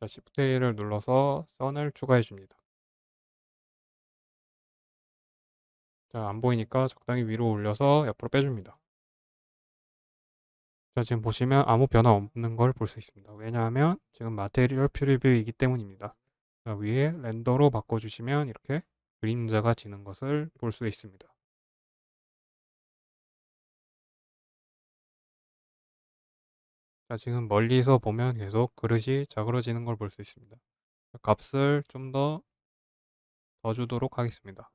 자 Shift A를 눌러서 선을 추가해 줍니다. 자 안 보이니까 적당히 위로 올려서 옆으로 빼 줍니다. 자 지금 보시면 아무 변화 없는 걸 볼 수 있습니다. 왜냐하면 지금 마테리얼 프리뷰이기 때문입니다. 자 위에 렌더로 바꿔 주시면 이렇게 그림자가 지는 것을 볼 수 있습니다. 자 지금 멀리서 보면 계속 그릇이 자그러지는 걸 볼 수 있습니다. 값을 좀 더 더 주도록 하겠습니다.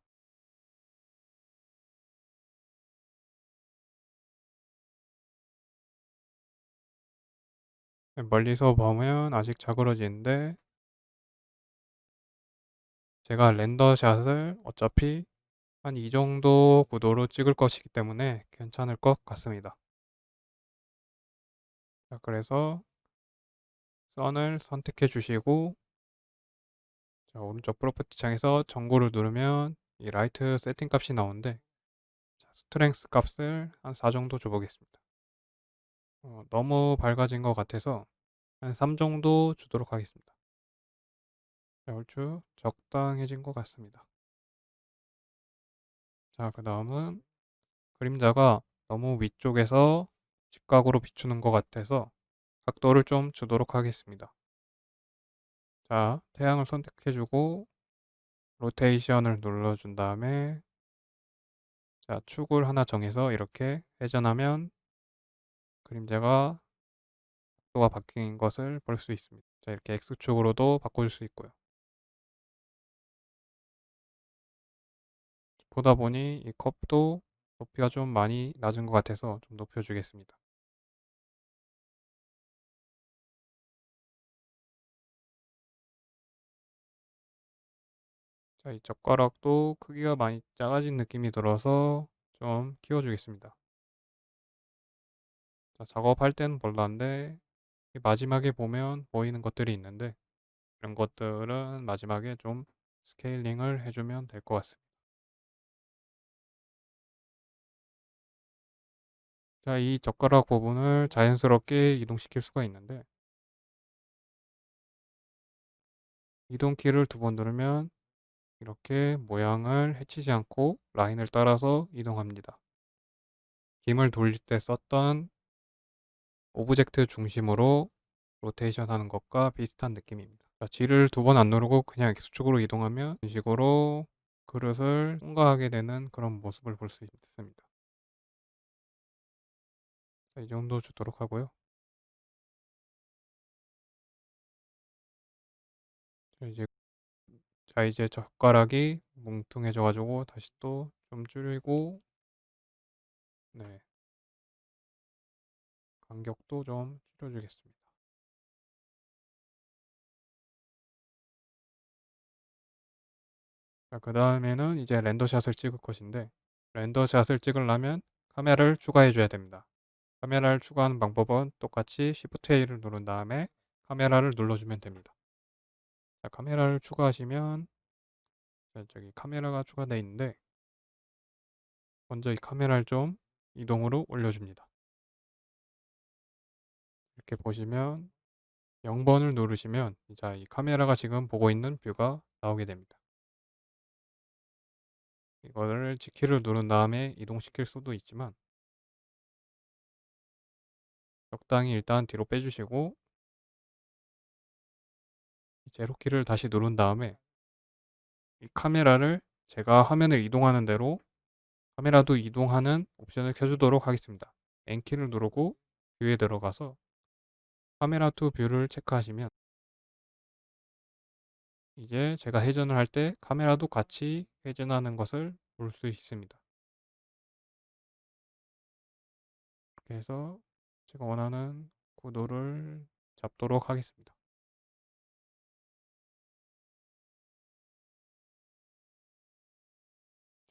네, 멀리서 보면 아직 자그러지는데 제가 렌더샷을 어차피 한 이 정도 구도로 찍을 것이기 때문에 괜찮을 것 같습니다. 자 그래서 선을 선택해 주시고 자 오른쪽 property 창에서 전구를 누르면 이 라이트 세팅 값이 나오는데 자 strength 값을 한 4 정도 줘 보겠습니다. 어 너무 밝아진 것 같아서 한 3 정도 주도록 하겠습니다. 자 얼추 적당해진 것 같습니다. 자 그 다음은 그림자가 너무 위쪽에서 직각으로 비추는 것 같아서 각도를 좀 주도록 하겠습니다. 자 태양을 선택해 주고 로테이션을 눌러 준 다음에 자 축을 하나 정해서 이렇게 회전하면 그림자가 각도가 바뀐 것을 볼 수 있습니다. 자 이렇게 X축으로도 바꿔줄 수 있고요. 보다 보니 이 컵도 높이가 좀 많이 낮은 것 같아서 좀 높여 주겠습니다. 자, 이 젓가락도 크기가 많이 작아진 느낌이 들어서 좀 키워 주겠습니다. 자, 작업할 때는 별로인데 마지막에 보면 보이는 것들이 있는데 이런 것들은 마지막에 좀 스케일링을 해주면 될 것 같습니다. 자, 이 젓가락 부분을 자연스럽게 이동시킬 수가 있는데 이동 키를 두 번 누르면 이렇게 모양을 해치지 않고 라인을 따라서 이동합니다. 김을 돌릴 때 썼던 object 중심으로 로테이션 하는 것과 비슷한 느낌입니다. G를 두 번 안 누르고 그냥 X축으로 이동하면 이런 식으로 그릇을 통과하게 되는 그런 모습을 볼 수 있습니다. 자, 이 정도 주도록 하고요. 자, 이제 자 이제 젓가락이 뭉퉁해져 가지고 다시 또 좀 줄이고 네. 간격도 좀 줄여 주겠습니다. 자 그 다음에는 이제 렌더샷을 찍을 것인데 렌더샷을 찍으려면 카메라를 추가해 줘야 됩니다. 카메라를 추가하는 방법은 똑같이 Shift A를 누른 다음에 카메라를 눌러주면 됩니다. 자, 카메라를 추가하시면 자, 저기 카메라가 추가되어 있는데 먼저 이 카메라를 좀 이동으로 올려줍니다. 이렇게 보시면 0번을 누르시면 자, 이 카메라가 지금 보고 있는 뷰가 나오게 됩니다. 이거를 G키를 누른 다음에 이동시킬 수도 있지만 적당히 일단 뒤로 빼주시고 제로키를 다시 누른 다음에 이 카메라를 제가 화면을 이동하는 대로 카메라도 이동하는 옵션을 켜주도록 하겠습니다. N키를 누르고 view에 들어가서 camera to view를 체크하시면 이제 제가 회전을 할 때 카메라도 같이 회전하는 것을 볼 수 있습니다. 이렇게 해서 제가 원하는 구도를 잡도록 하겠습니다.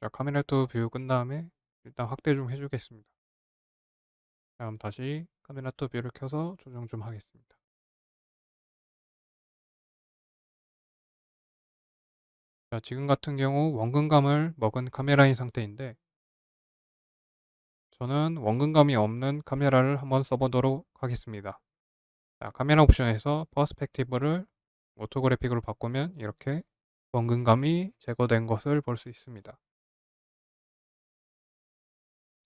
자, camera to view 끈 다음에 일단 확대 좀 해주겠습니다. 다음 다시 camera to view를 켜서 조정 좀 하겠습니다. 자, 지금 같은 경우 원근감을 먹은 카메라인 상태인데 저는 원근감이 없는 카메라를 한번 써보도록 하겠습니다. 자, 카메라 옵션에서 perspective를 orthographic으로 바꾸면 이렇게 원근감이 제거된 것을 볼 수 있습니다.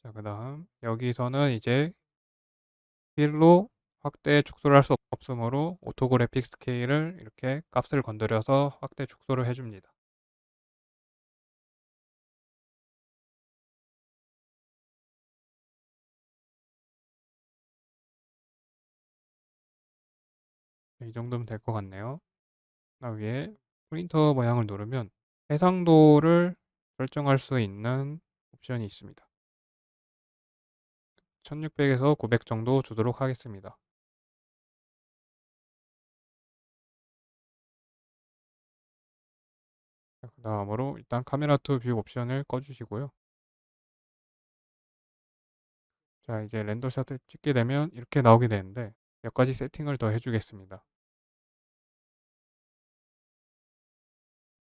자, 그 다음 여기서는 이제 휠로 확대 축소를 할 수 없으므로 orthographic scale을 이렇게 값을 건드려서 확대 축소를 해줍니다. 이 정도면 될 것 같네요. 그 위에 프린터 모양을 누르면 해상도를 설정할 수 있는 옵션이 있습니다. 1600에서 900 정도 주도록 하겠습니다. 그 다음으로 일단 camera to view 옵션을 꺼주시고요. 자 이제 render샷을 찍게 되면 이렇게 나오게 되는데 몇 가지 세팅을 더 해주겠습니다.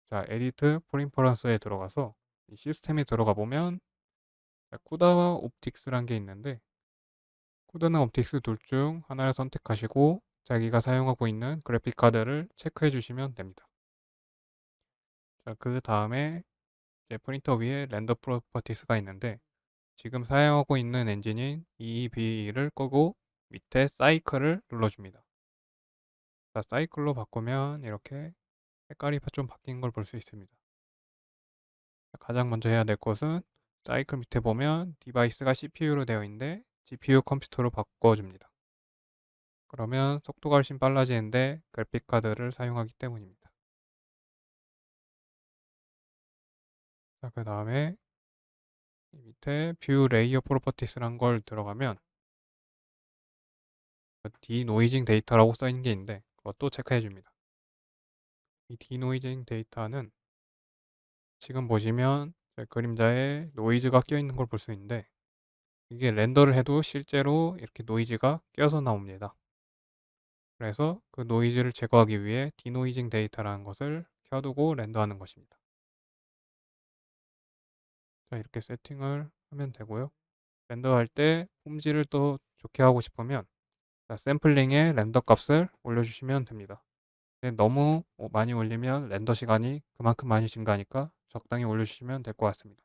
자 edit preferences에 들어가서 이 시스템에 들어가 보면 CUDA와 OptiX란 게 있는데 CUDA나 OptiX 둘 중 하나를 선택하시고 자기가 사용하고 있는 그래픽 카드를 체크해 주시면 됩니다. 자, 그 다음에 이제 프린터 위에 render properties가 있는데 지금 사용하고 있는 엔진인 Eevee를 끄고 밑에 사이클을 눌러줍니다. 자, 사이클로 바꾸면 이렇게 색깔이 좀 바뀐 걸 볼 수 있습니다. 가장 먼저 해야 될 것은 사이클 밑에 보면 device가 CPU로 되어 있는데 GPU 컴퓨터로 바꿔줍니다. 그러면 속도가 훨씬 빨라지는데 그래픽카드를 사용하기 때문입니다. 자, 그 다음에 밑에 view layer properties란 걸 들어가면 denoising data라고 써 있는 게 있는데 그것도 체크해 줍니다. 이 denoising data는 지금 보시면 그림자에 노이즈가 껴 있는 걸 볼 수 있는데 이게 render를 해도 실제로 이렇게 노이즈가 껴서 나옵니다. 그래서 그 노이즈를 제거하기 위해 denoising data라는 것을 켜두고 render하는 것입니다. 자 이렇게 세팅을 하면 되고요. 렌더할 때 폼질을 또 좋게 하고 싶으면 자, 샘플링의 렌더 값을 올려주시면 됩니다. 너무 많이 올리면 렌더 시간이 그만큼 많이 증가하니까 적당히 올려주시면 될 것 같습니다.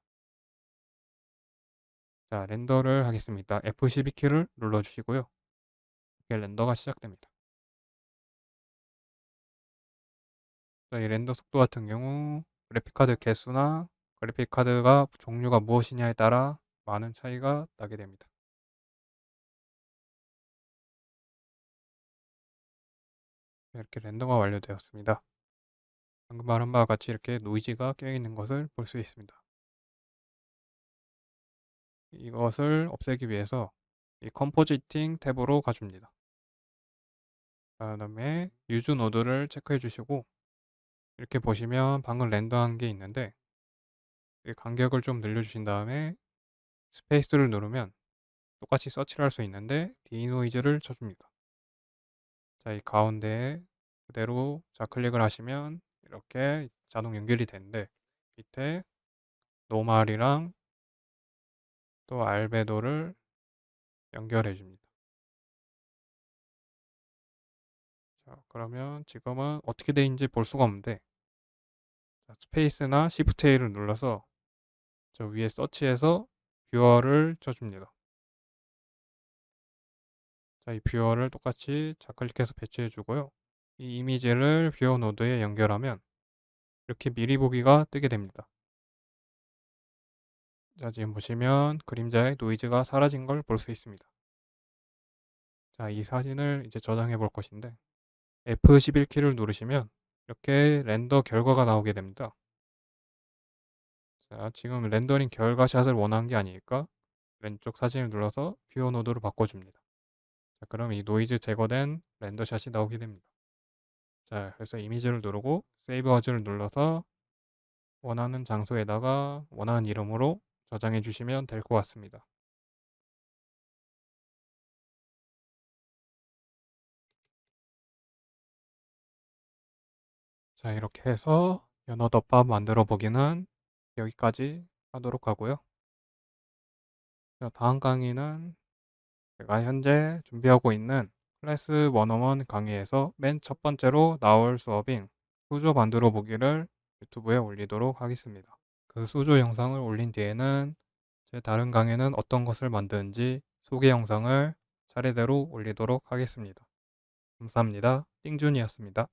자, 렌더를 하겠습니다. F12 키를 눌러주시고요. 이렇게 렌더가 시작됩니다. 자, 이 render 속도 같은 경우 그래픽카드 개수나 그래픽카드가 종류가 무엇이냐에 따라 많은 차이가 나게 됩니다. 이렇게 render가 완료되었습니다. 말한 바와 같이 이렇게 노이즈가 껴있는 것을 볼 수 있습니다. 이것을 없애기 위해서 이 compositing 탭으로 가줍니다. 그 다음에 use node를 체크해 주시고 이렇게 보시면 방금 render한 게 있는데 간격을 좀 늘려주신 다음에 스페이스를 누르면 똑같이 서치를 할 수 있는데 denoise를 쳐줍니다. 자, 이 가운데에 그대로 좌클릭을 하시면 이렇게 자동 연결이 되는데 밑에 normal이랑 또 알베도를 연결해 줍니다. 자, 그러면 지금은 어떻게 되는지 볼 수가 없는데 자, 스페이스나 시프트 A를 눌러서 저 위에 search해서 viewer를 쳐줍니다. 자, 이 viewer를 똑같이 좌클릭해서 배치해 주고요. 이 이미지를 viewer node에 연결하면 이렇게 미리 보기가 뜨게 됩니다. 자, 지금 보시면 그림자의 노이즈가 사라진 걸 볼 수 있습니다. 자, 이 사진을 이제 저장해 볼 것인데 F11 키를 누르시면 이렇게 render 결과가 나오게 됩니다. 자, 지금 렌더링 결과샷을 원하는 게 아니니까 왼쪽 사진을 눌러서 viewer node로 바꿔줍니다. 자, 그럼 이 노이즈 제거된 render샷이 나오게 됩니다. 자, 그래서 이미지를 누르고 save as를 눌러서 원하는 장소에다가 원하는 이름으로 저장해 주시면 될 것 같습니다. 자, 이렇게 해서 연어덮밥 만들어 보기는 여기까지 하도록 하고요. 자, 다음 강의는 제가 현재 준비하고 있는 클래스 101 강의에서 맨 첫 번째로 나올 수업인 수조 만들어 보기를 유튜브에 올리도록 하겠습니다. 그 수조 영상을 올린 뒤에는 제 다른 강의는 어떤 것을 만드는지 소개 영상을 차례대로 올리도록 하겠습니다. 감사합니다. 띵준이었습니다.